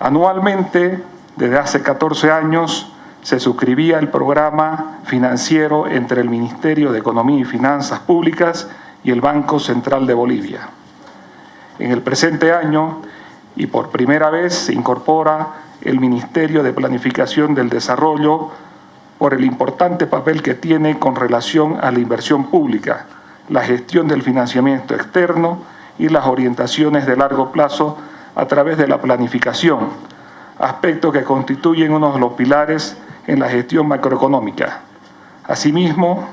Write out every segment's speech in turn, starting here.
Anualmente, desde hace 14 años, se suscribía el programa financiero entre el Ministerio de Economía y Finanzas Públicas y el Banco Central de Bolivia. En el presente año, y por primera vez, se incorpora el Ministerio de Planificación del Desarrollo por el importante papel que tiene con relación a la inversión pública, la gestión del financiamiento externo y las orientaciones de largo plazo a través de la planificación, aspectos que constituyen uno de los pilares en la gestión macroeconómica. Asimismo,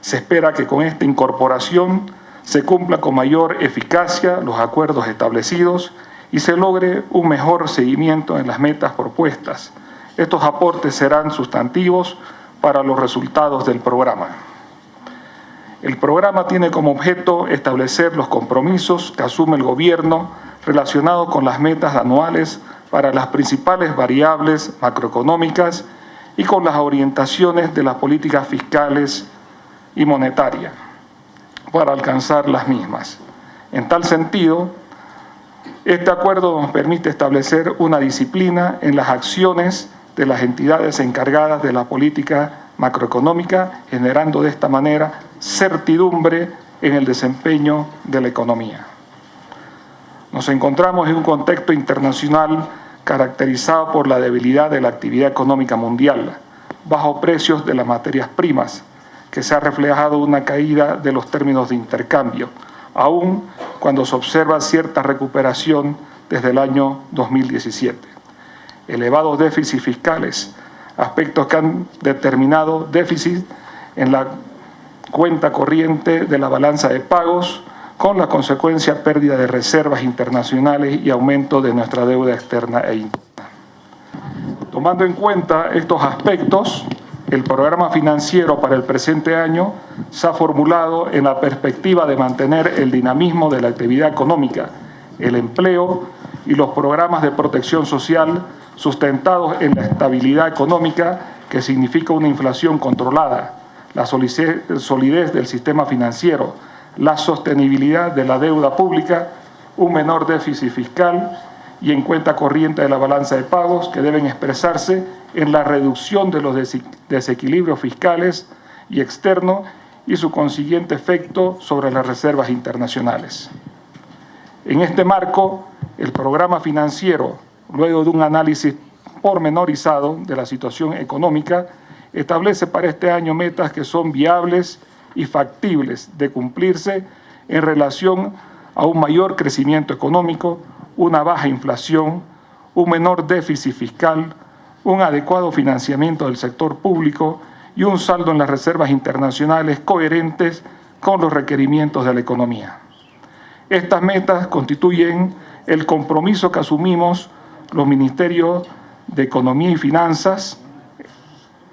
se espera que con esta incorporación se cumpla con mayor eficacia los acuerdos establecidos y se logre un mejor seguimiento en las metas propuestas. Estos aportes serán sustantivos para los resultados del programa. El programa tiene como objeto establecer los compromisos que asume el gobierno relacionados con las metas anuales para las principales variables macroeconómicas y con las orientaciones de las políticas fiscales y monetarias para alcanzar las mismas. En tal sentido, este acuerdo nos permite establecer una disciplina en las acciones de las entidades encargadas de la política macroeconómica, generando de esta manera certidumbre en el desempeño de la economía. Nos encontramos en un contexto internacional caracterizado por la debilidad de la actividad económica mundial, bajo precios de las materias primas, que se ha reflejado una caída de los términos de intercambio, aún cuando se observa cierta recuperación desde el año 2017. Elevados déficits fiscales, aspectos que han determinado déficit en la cuenta corriente de la balanza de pagos, con la consecuencia pérdida de reservas internacionales y aumento de nuestra deuda externa e interna. Tomando en cuenta estos aspectos, el programa financiero para el presente año se ha formulado en la perspectiva de mantener el dinamismo de la actividad económica, el empleo y los programas de protección social sustentados en la estabilidad económica que significa una inflación controlada, la solidez del sistema financiero, la sostenibilidad de la deuda pública, un menor déficit fiscal y en cuenta corriente de la balanza de pagos que deben expresarse en la reducción de los desequilibrios fiscales y externos y su consiguiente efecto sobre las reservas internacionales. En este marco, el programa financiero, luego de un análisis pormenorizado de la situación económica, establece para este año metas que son viables y factibles de cumplirse en relación a un mayor crecimiento económico, una baja inflación, un menor déficit fiscal, un adecuado financiamiento del sector público y un saldo en las reservas internacionales coherentes con los requerimientos de la economía. Estas metas constituyen el compromiso que asumimos los ministerios de Economía y Finanzas,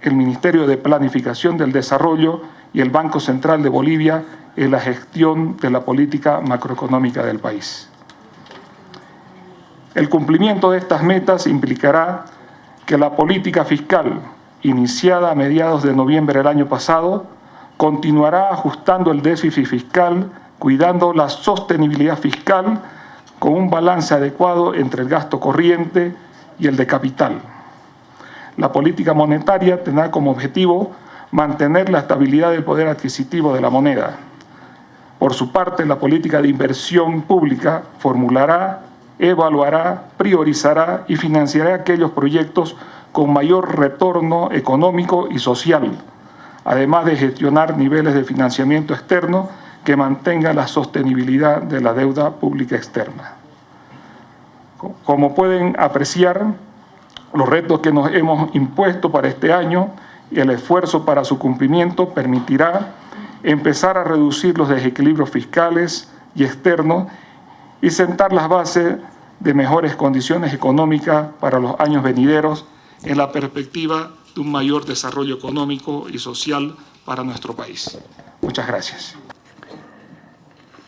el Ministerio de Planificación del Desarrollo y el Banco Central de Bolivia en la gestión de la política macroeconómica del país. El cumplimiento de estas metas implicará que la política fiscal iniciada a mediados de noviembre del año pasado continuará ajustando el déficit fiscal, cuidando la sostenibilidad fiscal con un balance adecuado entre el gasto corriente y el de capital. La política monetaria tendrá como objetivo mantener la estabilidad del poder adquisitivo de la moneda. Por su parte, la política de inversión pública formulará evaluará, priorizará y financiará aquellos proyectos con mayor retorno económico y social, además de gestionar niveles de financiamiento externo que mantengan la sostenibilidad de la deuda pública externa. Como pueden apreciar, los retos que nos hemos impuesto para este año y el esfuerzo para su cumplimiento permitirá empezar a reducir los desequilibrios fiscales y externos y sentar las bases de mejores condiciones económicas para los años venideros en la perspectiva de un mayor desarrollo económico y social para nuestro país. Muchas gracias.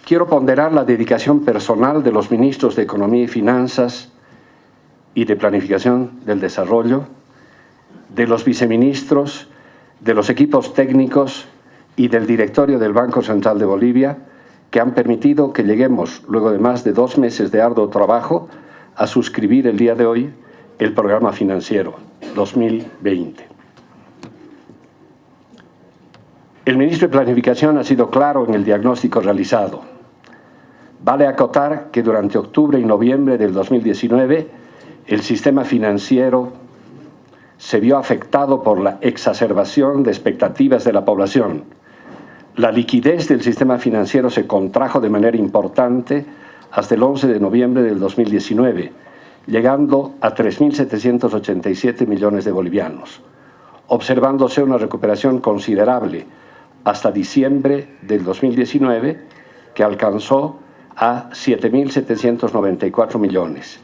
Quiero ponderar la dedicación personal de los ministros de Economía y Finanzas y de Planificación del Desarrollo, de los viceministros, de los equipos técnicos y del directorio del Banco Central de Bolivia, que han permitido que lleguemos, luego de más de dos meses de arduo trabajo, a suscribir el día de hoy el programa financiero 2020. El ministro de Planificación ha sido claro en el diagnóstico realizado. Vale acotar que durante octubre y noviembre del 2019 el sistema financiero se vio afectado por la exacerbación de expectativas de la población. La liquidez del sistema financiero se contrajo de manera importante hasta el 11 de noviembre del 2019, llegando a 3.787 millones de bolivianos, observándose una recuperación considerable hasta diciembre del 2019, que alcanzó a 7.794 millones.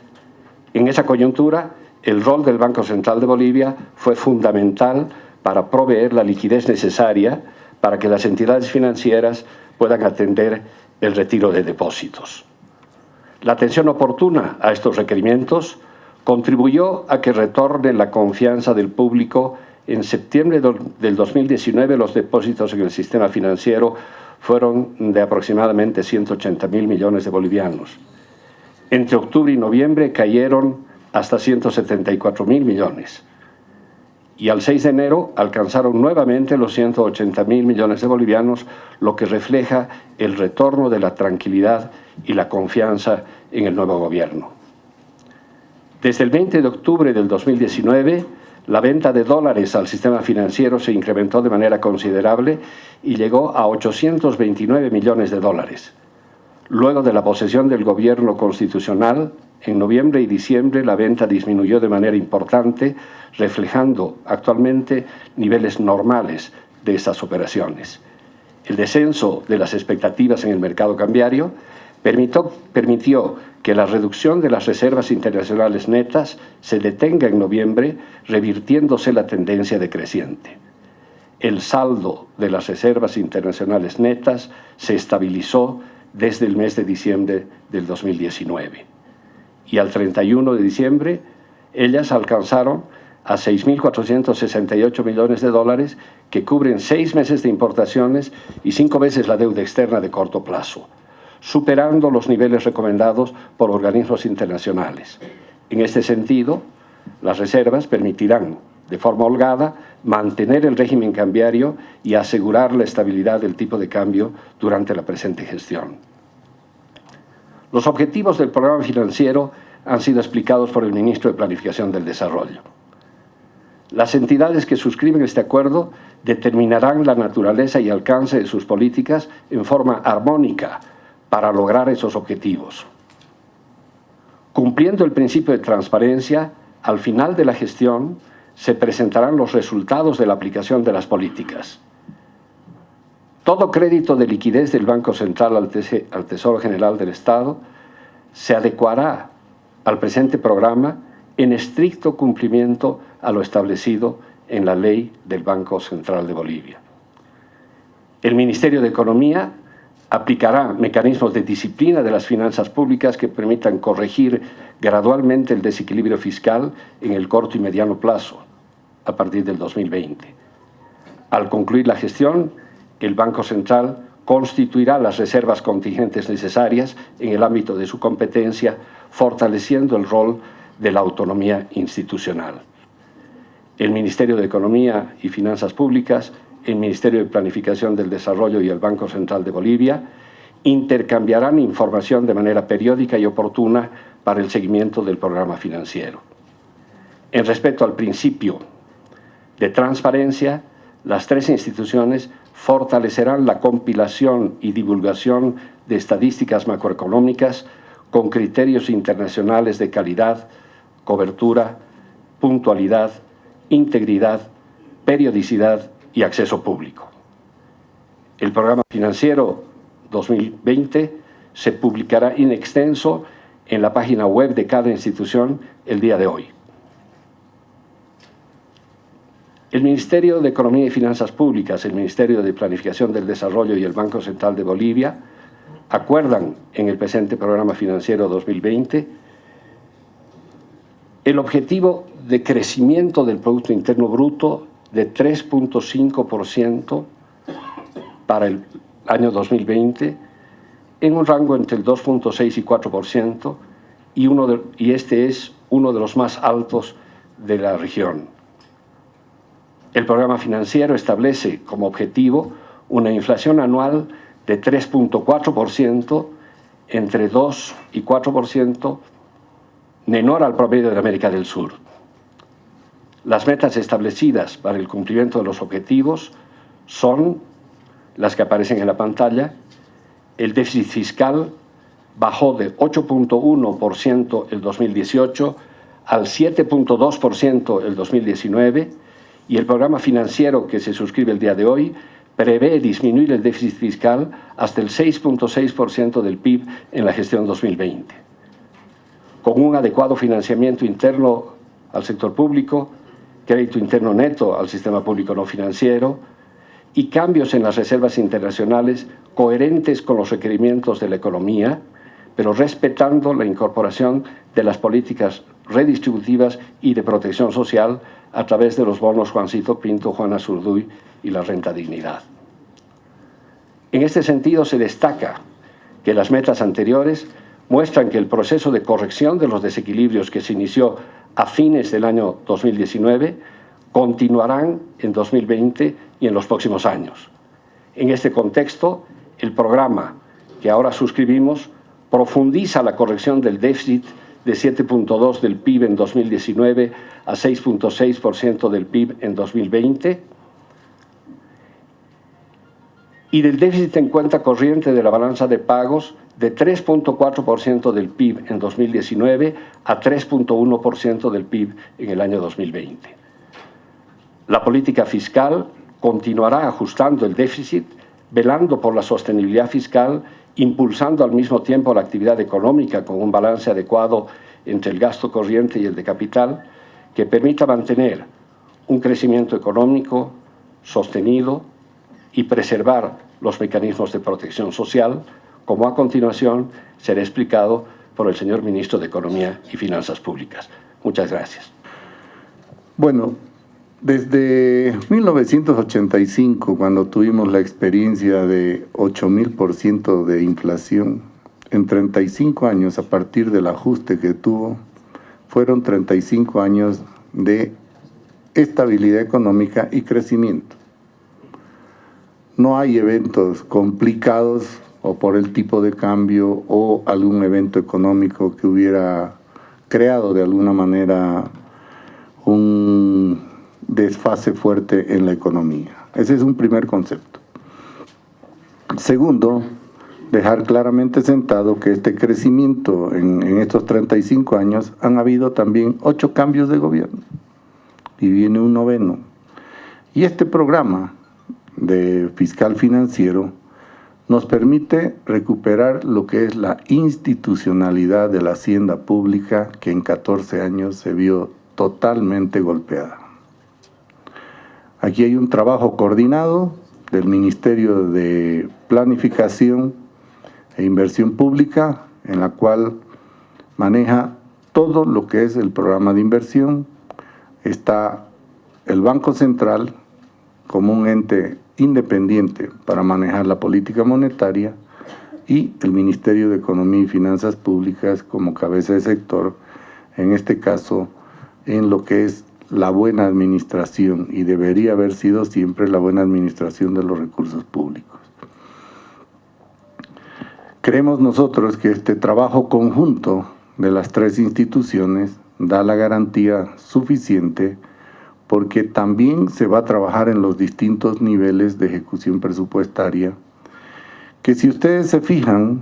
En esa coyuntura, el rol del Banco Central de Bolivia fue fundamental para proveer la liquidez necesaria para que las entidades financieras puedan atender el retiro de depósitos. La atención oportuna a estos requerimientos contribuyó a que retorne la confianza del público. En septiembre del 2019 los depósitos en el sistema financiero fueron de aproximadamente 180 mil millones de bolivianos. Entre octubre y noviembre cayeron hasta 174 mil millones. Y al 6 de enero alcanzaron nuevamente los 180 mil millones de bolivianos, lo que refleja el retorno de la tranquilidad y la confianza en el nuevo gobierno. Desde el 20 de octubre del 2019, la venta de dólares al sistema financiero se incrementó de manera considerable y llegó a 829 millones de dólares. Luego de la posesión del gobierno constitucional, en noviembre y diciembre la venta disminuyó de manera importante, reflejando actualmente niveles normales de estas operaciones. El descenso de las expectativas en el mercado cambiario permitió, permitió que la reducción de las reservas internacionales netas se detenga en noviembre, revirtiéndose la tendencia decreciente. El saldo de las reservas internacionales netas se estabilizó desde el mes de diciembre del 2019. Y al 31 de diciembre, ellas alcanzaron a 6.468 millones de dólares que cubren seis meses de importaciones y cinco veces la deuda externa de corto plazo superando los niveles recomendados por organismos internacionales. En este sentido, las reservas permitirán, de forma holgada, mantener el régimen cambiario y asegurar la estabilidad del tipo de cambio durante la presente gestión. Los objetivos del programa financiero han sido explicados por el Ministro de Planificación del Desarrollo. Las entidades que suscriben este acuerdo determinarán la naturaleza y alcance de sus políticas en forma armónica para lograr esos objetivos. Cumpliendo el principio de transparencia, al final de la gestión se presentarán los resultados de la aplicación de las políticas. Todo crédito de liquidez del Banco Central al, Tesoro General del Estado se adecuará al presente programa en estricto cumplimiento a lo establecido en la ley del Banco Central de Bolivia. El Ministerio de Economía aplicará mecanismos de disciplina de las finanzas públicas que permitan corregir gradualmente el desequilibrio fiscal en el corto y mediano plazo, a partir del 2020. Al concluir la gestión, el Banco Central constituirá las reservas contingentes necesarias en el ámbito de su competencia, fortaleciendo el rol de la autonomía institucional. El Ministerio de Economía y Finanzas Públicas el Ministerio de Planificación del Desarrollo y el Banco Central de Bolivia intercambiarán información de manera periódica y oportuna para el seguimiento del programa financiero. En respecto al principio de transparencia, las tres instituciones fortalecerán la compilación y divulgación de estadísticas macroeconómicas con criterios internacionales de calidad, cobertura, puntualidad, integridad, periodicidad y acceso público. El programa financiero 2020 se publicará in extenso en la página web de cada institución el día de hoy. El Ministerio de Economía y Finanzas Públicas, el Ministerio de Planificación del Desarrollo y el Banco Central de Bolivia acuerdan en el presente programa financiero 2020 el objetivo de crecimiento del Producto Interno Bruto de 3.5% para el año 2020, en un rango entre el 2.6 y 4%, y, y este es uno de los más altos de la región. El programa financiero establece como objetivo una inflación anual de 3.4%, entre 2 y 4%, menor al promedio de América del Sur. Las metas establecidas para el cumplimiento de los objetivos son las que aparecen en la pantalla. El déficit fiscal bajó de 8.1% el 2018 al 7.2% el 2019 y el programa financiero que se suscribe el día de hoy prevé disminuir el déficit fiscal hasta el 6.6% del PIB en la gestión 2020. Con un adecuado financiamiento interno al sector público, crédito interno neto al sistema público no financiero y cambios en las reservas internacionales coherentes con los requerimientos de la economía, pero respetando la incorporación de las políticas redistributivas y de protección social a través de los bonos Juancito Pinto, Juana Zurduy y la renta dignidad. En este sentido se destaca que las metas anteriores muestran que el proceso de corrección de los desequilibrios que se inició a fines del año 2019 continuarán en 2020 y en los próximos años. En este contexto, el programa que ahora suscribimos profundiza la corrección del déficit de 7.2 del PIB en 2019 a 6.6% del PIB en 2020 y del déficit en cuenta corriente de la balanza de pagos de 3.4% del PIB en 2019 a 3.1% del PIB en el año 2020. La política fiscal continuará ajustando el déficit, velando por la sostenibilidad fiscal, impulsando al mismo tiempo la actividad económica con un balance adecuado entre el gasto corriente y el de capital, que permita mantener un crecimiento económico sostenido y preservar los mecanismos de protección social, como a continuación será explicado por el señor Ministro de Economía y Finanzas Públicas. Muchas gracias. Bueno, desde 1985, cuando tuvimos la experiencia de 8.000% de inflación, en 35 años, a partir del ajuste que tuvo, fueron 35 años de estabilidad económica y crecimiento. No hay eventos complicados o por el tipo de cambio o algún evento económico que hubiera creado de alguna manera un desfase fuerte en la economía. Ese es un primer concepto. Segundo, dejar claramente sentado que este crecimiento en, en, estos 35 años han habido también ocho cambios de gobierno y viene un noveno. Y este programa de fiscal financiero nos permite recuperar lo que es la institucionalidad de la hacienda pública que en 14 años se vio totalmente golpeada. Aquí hay un trabajo coordinado del Ministerio de Planificación e Inversión Pública, en la cual maneja todo lo que es el programa de inversión. Está el Banco Central como un ente independiente para manejar la política monetaria y el Ministerio de Economía y Finanzas Públicas como cabeza de sector, en este caso en lo que es la buena administración y debería haber sido siempre la buena administración de los recursos públicos. Creemos nosotros que este trabajo conjunto de las tres instituciones da la garantía suficiente porque también se va a trabajar en los distintos niveles de ejecución presupuestaria, que si ustedes se fijan,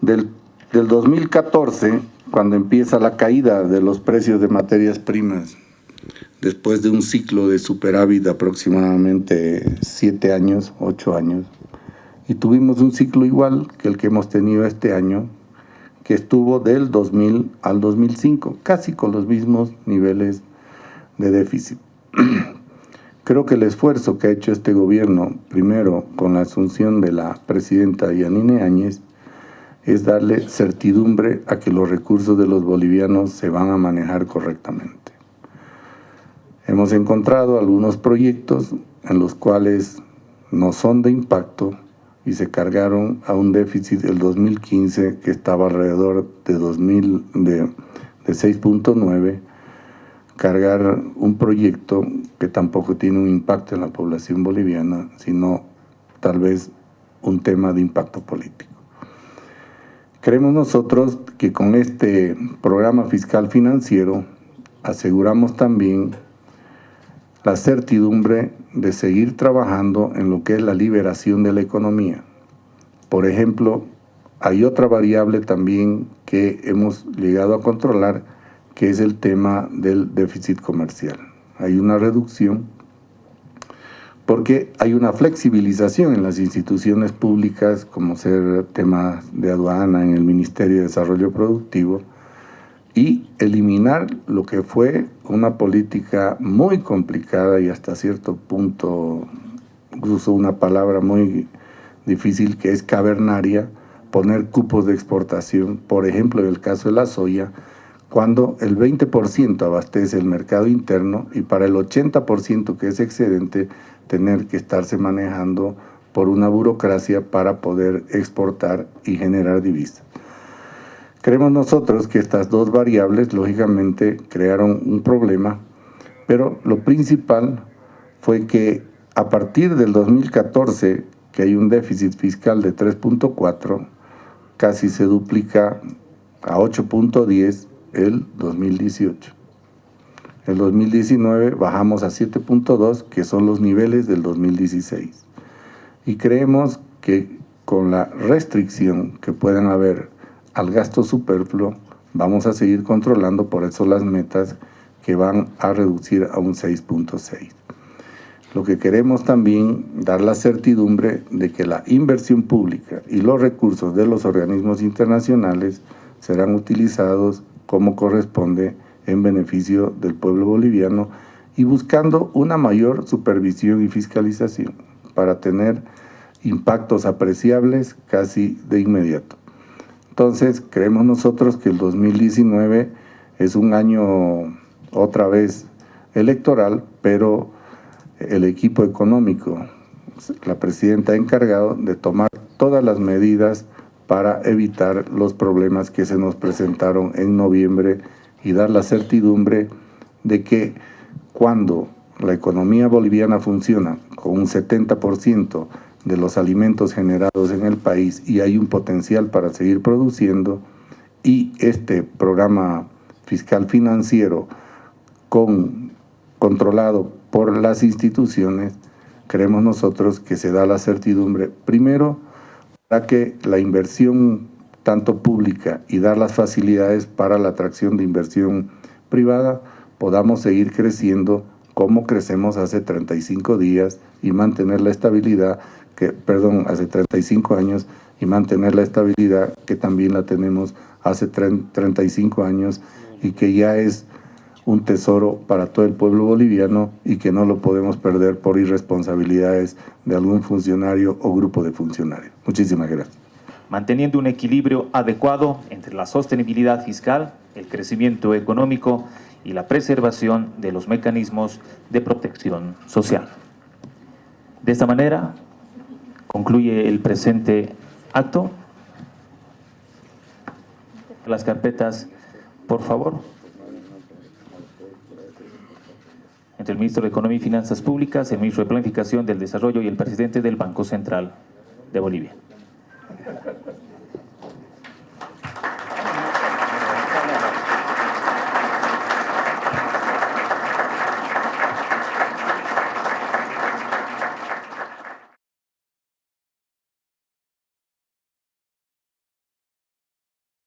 del, 2014, cuando empieza la caída de los precios de materias primas, después de un ciclo de superávit de aproximadamente siete años, ocho años, y tuvimos un ciclo igual que el que hemos tenido este año, que estuvo del 2000 al 2005, casi con los mismos niveles de déficit. Creo que el esfuerzo que ha hecho este gobierno, primero con la asunción de la presidenta Yanine Áñez, es darle certidumbre a que los recursos de los bolivianos se van a manejar correctamente. Hemos encontrado algunos proyectos en los cuales no son de impacto y se cargaron a un déficit del 2015 que estaba alrededor de, 2000, de, de 6.9, cargar un proyecto que tampoco tiene un impacto en la población boliviana, sino tal vez un tema de impacto político. Creemos nosotros que con este programa fiscal financiero aseguramos también la certidumbre de seguir trabajando en lo que es la liberación de la economía. Por ejemplo, hay otra variable también que hemos llegado a controlar, que es el tema del déficit comercial. Hay una reducción porque hay una flexibilización en las instituciones públicas, como ser temas de aduana en el Ministerio de Desarrollo Productivo, y eliminar lo que fue una política muy complicada y hasta cierto punto, incluso una palabra muy difícil que es cavernaria, poner cupos de exportación, por ejemplo en el caso de la soya, cuando el 20% abastece el mercado interno y para el 80% que es excedente, tener que estarse manejando por una burocracia para poder exportar y generar divisas. Creemos nosotros que estas dos variables, lógicamente, crearon un problema, pero lo principal fue que a partir del 2014, que hay un déficit fiscal de 3.4, casi se duplica a 8.10 el 2018. El 2019 bajamos a 7.2, que son los niveles del 2016. Y creemos que con la restricción que puedan haber al gasto superfluo, vamos a seguir controlando por eso las metas que van a reducir a un 6.6. Lo que queremos también dar la certidumbre de que la inversión pública y los recursos de los organismos internacionales serán utilizados como corresponde en beneficio del pueblo boliviano y buscando una mayor supervisión y fiscalización para tener impactos apreciables casi de inmediato. Entonces, creemos nosotros que el 2019 es un año otra vez electoral, pero el equipo económico, la presidenta ha encargado de tomar todas las medidas para evitar los problemas que se nos presentaron en noviembre y dar la certidumbre de que cuando la economía boliviana funciona con un 70% de los alimentos generados en el país y hay un potencial para seguir produciendo y este programa fiscal financiero con, controlado por las instituciones, creemos nosotros que se da la certidumbre, primero, para que la inversión tanto pública y dar las facilidades para la atracción de inversión privada, podamos seguir creciendo como crecemos hace 35 días y mantener la estabilidad que, perdón, hace 35 años y mantener la estabilidad que también la tenemos hace 35 años y que ya es un tesoro para todo el pueblo boliviano y que no lo podemos perder por irresponsabilidades de algún funcionario o grupo de funcionarios. Muchísimas gracias. Manteniendo un equilibrio adecuado entre la sostenibilidad fiscal, el crecimiento económico y la preservación de los mecanismos de protección social. De esta manera, Concluye el presente acto. Las carpetas, por favor. Entre el Ministro de Economía y Finanzas Públicas, el Ministro de Planificación del Desarrollo y el Presidente del Banco Central de Bolivia.